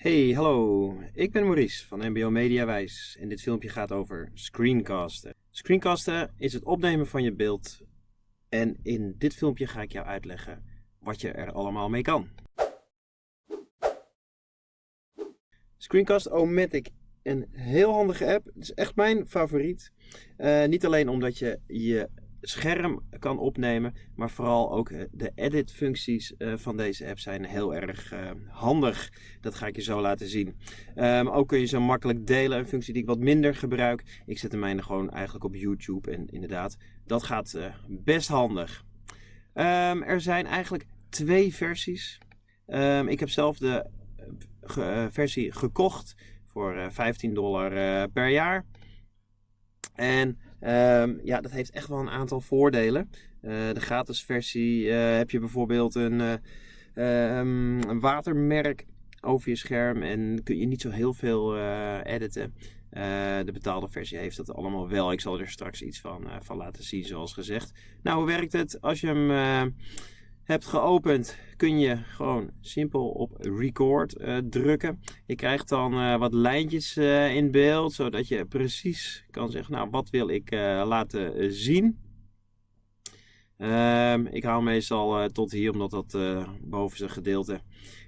Hey, hallo. Ik ben Maurice van MBO Mediawijs en dit filmpje gaat over screencasten. Screencasten is het opnemen van je beeld en in dit filmpje ga ik jou uitleggen wat je er allemaal mee kan. Screencast-O-Matic, een heel handige app. Het is echt mijn favoriet. Uh, niet alleen omdat je je scherm kan opnemen, maar vooral ook eh, de edit functies eh, van deze app zijn heel erg uh, handig. Dat ga ik je zo laten zien. Um, ook kun je zo makkelijk delen, een functie die ik wat minder gebruik. Ik zet de mijne gewoon eigenlijk op YouTube en inderdaad, dat gaat best handig. Um, er zijn eigenlijk twee versies. Um, ik heb zelf de versie gekocht voor 15 dollar per jaar. En Um, ja, dat heeft echt wel een aantal voordelen. Uh, de gratis versie uh, heb je bijvoorbeeld een, uh, um, een, watermerk over je scherm en kun je niet zo heel veel editen. de betaalde versie heeft dat allemaal wel. Ik zal er straks iets van, van laten zien, zoals gezegd. Nou, hoe werkt het als je hem hebt geopend, kun je gewoon simpel op record uh, drukken. Je krijgt dan uh, wat lijntjes uh, in beeld, zodat je precies kan zeggen, nou wat wil ik laten zien. Ehm, ik haal meestal tot hier, omdat dat bovenste gedeelte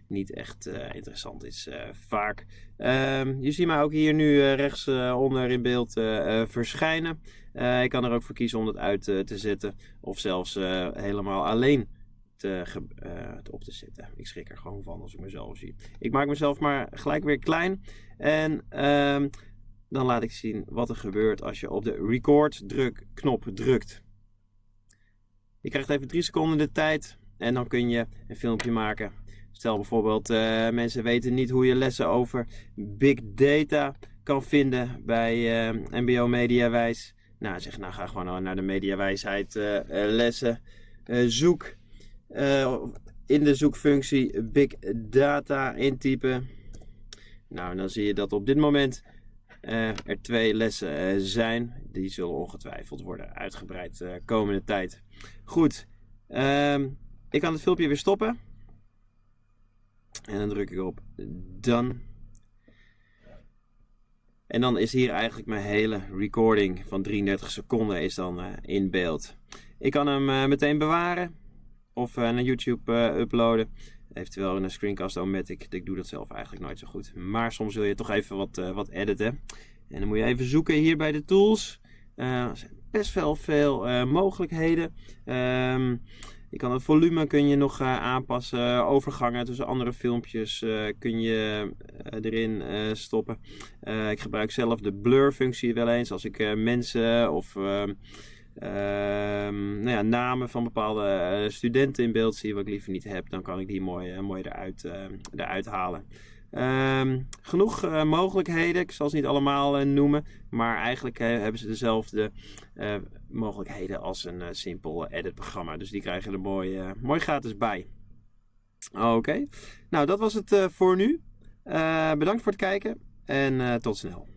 niet echt interessant is vaak. Um, je ziet mij ook hier nu rechts onder in beeld verschijnen. ik kan er ook voor kiezen om dat uit te zetten of zelfs helemaal alleen te, uh, op te zetten. Ik schrik er gewoon van als ik mezelf zie. Ik maak mezelf maar gelijk weer klein. En um, dan laat ik zien wat er gebeurt als je op de record druk knop drukt. Je krijgt even drie seconden de tijd en dan kun je een filmpje maken. Stel bijvoorbeeld, uh, mensen weten niet hoe je lessen over big data kan vinden bij MBO Mediawijs. Nou, zeg nou ga gewoon naar de Mediawijsheid lessen. zoek uh, in de zoekfunctie Big Data intypen. Nou, dan zie je dat op dit moment uh, er twee lessen uh, zijn. Die zullen ongetwijfeld worden uitgebreid komende tijd. Goed, um, ik kan het filmpje weer stoppen. En dan druk ik op Done. En dan is hier eigenlijk mijn hele recording van 33 seconden is dan in beeld. Ik kan hem meteen bewaren of uh, naar YouTube uh, uploaden. Eventueel in een screencast-o-matic. Ik doe dat zelf eigenlijk nooit zo goed. Maar soms wil je toch even wat, uh, wat editen. En dan moet je even zoeken hier bij de tools. er zijn best wel veel mogelijkheden. Um, je kan het volume kun je nog aanpassen. Overgangen tussen andere filmpjes kun je erin stoppen. ik gebruik zelf de blur functie wel eens. Als ik mensen of ehm, Ehm, nou ja, namen van bepaalde uh, studenten in beeld zie wat ik liever niet heb, dan kan ik die mooi, uh, mooi eruit, uh, eruit halen. Um, genoeg mogelijkheden, ik zal ze niet allemaal noemen, maar eigenlijk hebben ze dezelfde mogelijkheden als een simpel edit programma. Dus die krijgen er mooi, mooi gratis bij. Oké, nou dat was het voor nu. bedankt voor het kijken en tot snel.